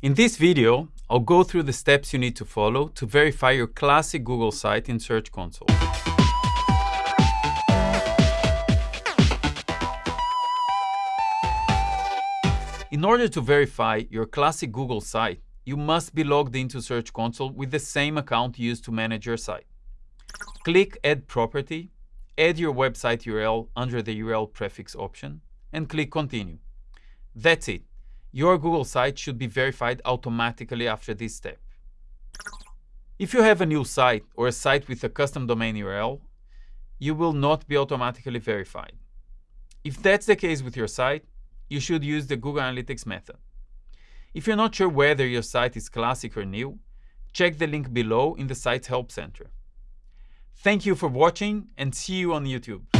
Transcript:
In this video, I'll go through the steps you need to follow to verify your classic Google site in Search Console. In order to verify your classic Google site, you must be logged into Search Console with the same account used to manage your site. Click Add Property, add your website URL under the URL prefix option, and click Continue. That's it. Your Google site should be verified automatically after this step. If you have a new site or a site with a custom domain URL, you will not be automatically verified. If that's the case with your site, you should use the Google Analytics method. If you're not sure whether your site is classic or new, check the link below in the site's Help Center. Thank you for watching and see you on YouTube.